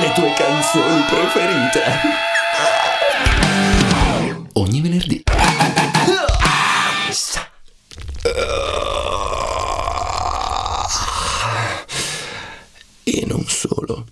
le tue canzoni preferite. Ogni venerdì E non solo